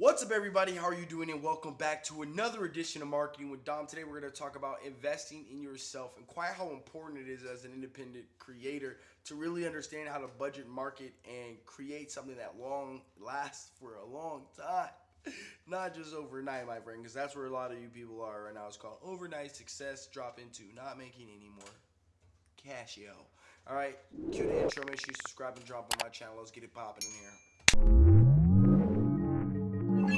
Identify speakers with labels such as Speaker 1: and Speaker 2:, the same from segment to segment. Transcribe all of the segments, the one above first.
Speaker 1: What's up, everybody? How are you doing? And welcome back to another edition of Marketing with Dom. Today, we're going to talk about investing in yourself and quite how important it is as an independent creator to really understand how to budget, market, and create something that long lasts for a long time. Not just overnight, my friend, because that's where a lot of you people are right now. It's called overnight success. Drop into not making any more cash, yo. All right, cue the intro. Make sure you subscribe and drop on my channel. Let's get it popping in here. Yo,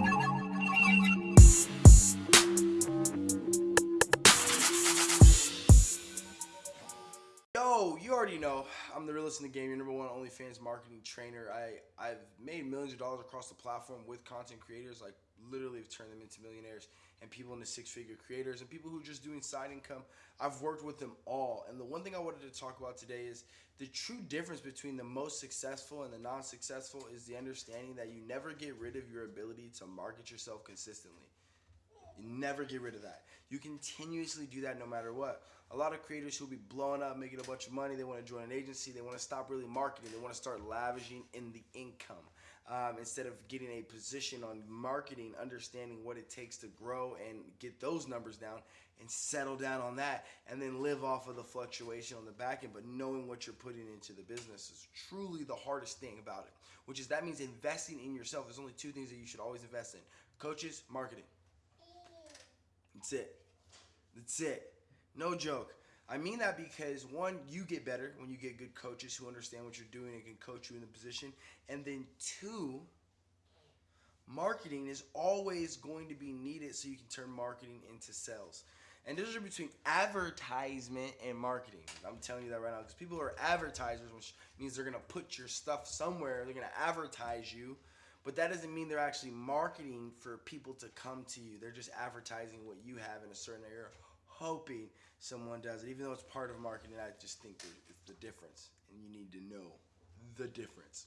Speaker 1: you already know I'm the realest in the game. Your number one OnlyFans marketing trainer. I I've made millions of dollars across the platform with content creators. Like literally, have turned them into millionaires and people into six-figure creators and people who are just doing side income. I've worked with them all. And the one thing I wanted to talk about today is the true difference between the most successful and the non-successful is the understanding that you never get rid of your ability to market yourself consistently. You never get rid of that. You continuously do that no matter what. A lot of creators who'll be blowing up, making a bunch of money, they want to join an agency, they want to stop really marketing, they want to start lavishing in the income. Um, instead of getting a position on marketing, understanding what it takes to grow and get those numbers down and settle down on that and then live off of the fluctuation on the back end. But knowing what you're putting into the business is truly the hardest thing about it, which is that means investing in yourself. There's only two things that you should always invest in coaches, marketing. That's it. That's it. No joke. I mean that because one, you get better when you get good coaches who understand what you're doing and can coach you in the position. And then two, marketing is always going to be needed so you can turn marketing into sales. And there's a between advertisement and marketing. I'm telling you that right now because people are advertisers, which means they're gonna put your stuff somewhere. They're gonna advertise you, but that doesn't mean they're actually marketing for people to come to you. They're just advertising what you have in a certain area, hoping someone does it. Even though it's part of marketing, I just think it's the difference, and you need to know the difference.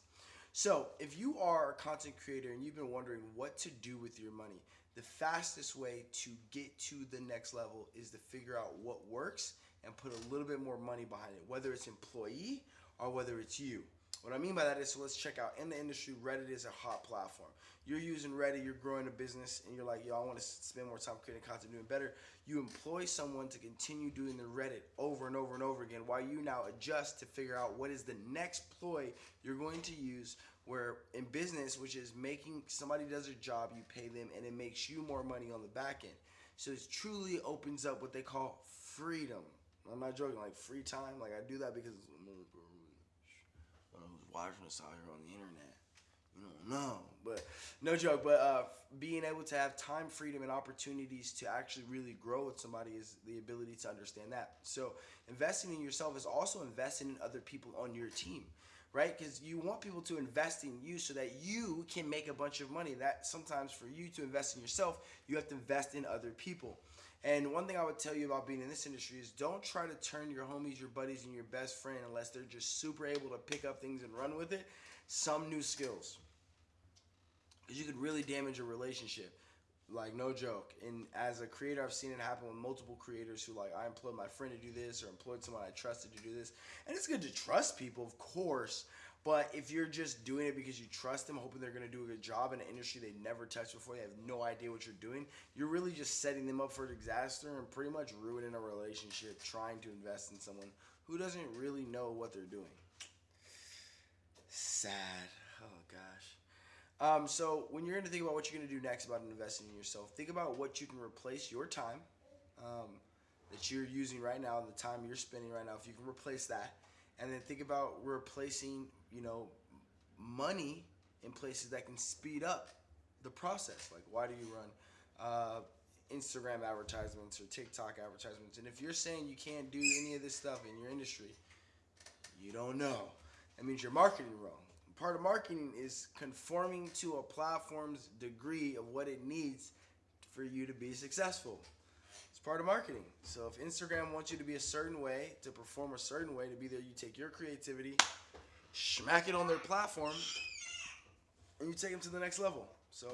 Speaker 1: So, if you are a content creator and you've been wondering what to do with your money, the fastest way to get to the next level is to figure out what works and put a little bit more money behind it, whether it's employee or whether it's you. What I mean by that is, so let's check out in the industry, Reddit is a hot platform. You're using Reddit, you're growing a business, and you're like, yo, I want to spend more time creating content, doing better. You employ someone to continue doing the Reddit over and over and over again while you now adjust to figure out what is the next ploy you're going to use. Where in business, which is making somebody does a job, you pay them, and it makes you more money on the back end. So it truly opens up what they call freedom. I'm not joking, like free time. Like I do that because mm, who's watching us out here on the internet. You don't know, but no joke. But uh, being able to have time, freedom, and opportunities to actually really grow with somebody is the ability to understand that. So investing in yourself is also investing in other people on your team, right? Because you want people to invest in you so that you can make a bunch of money. That sometimes for you to invest in yourself, you have to invest in other people. And one thing I would tell you about being in this industry is don't try to turn your homies, your buddies, and your best friend unless they're just super able to pick up things and run with it. Some new skills. Because you could really damage a relationship. Like, no joke. And as a creator, I've seen it happen with multiple creators who, like, I employed my friend to do this or employed someone I trusted to do this. And it's good to trust people, of course. But if you're just doing it because you trust them, hoping they're going to do a good job in an industry they never touched before, they have no idea what you're doing, you're really just setting them up for disaster and pretty much ruining a relationship trying to invest in someone who doesn't really know what they're doing. Sad. Oh, gosh. Um, so when you're going to think about what you're going to do next about investing in yourself, think about what you can replace your time um, that you're using right now, the time you're spending right now, if you can replace that. And then think about replacing you know money in places that can speed up the process. Like why do you run uh, instagram advertisements or tiktok advertisements? And if you're saying you can't do any of this stuff in your industry you don't know. That means you're marketing wrong part of marketing is conforming to a platform's degree of what it needs for you to be successful It's part of marketing. So if Instagram wants you to be a certain way, to perform a certain way, to be there, you take your creativity, smack it on their platform, and you take them to the next level. So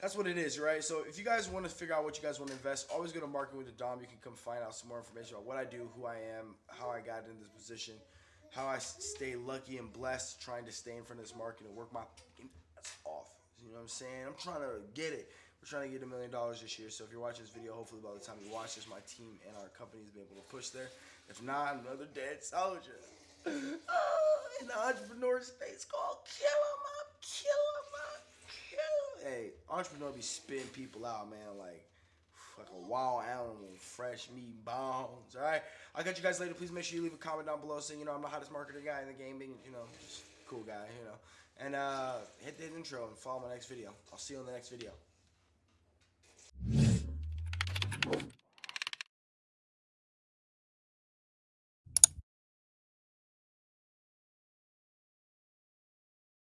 Speaker 1: that's what it is, right? So if you guys want to figure out what you guys want to invest, always go to Marketing with the Dom. You can come find out some more information about what I do, who I am, how I got in this position, how I stay lucky and blessed trying to stay in front of this market and work my ass off. You know what I'm saying? I'm trying to get it. We're trying to get a million dollars this year. So if you're watching this video, hopefully by the time you watch this, my team and our company has been able to push there. If not, another dead soldier. oh, in the entrepreneur space called kill him up, kill him up, kill him. Hey, entrepreneur be spitting people out, man. Like like a wild animal, fresh meat bones. All right, I'll catch you guys later. Please make sure you leave a comment down below saying you know I'm the hottest marketer guy in the game, being you know just cool guy, you know. And uh, hit the intro and follow my next video. I'll see you in the next video.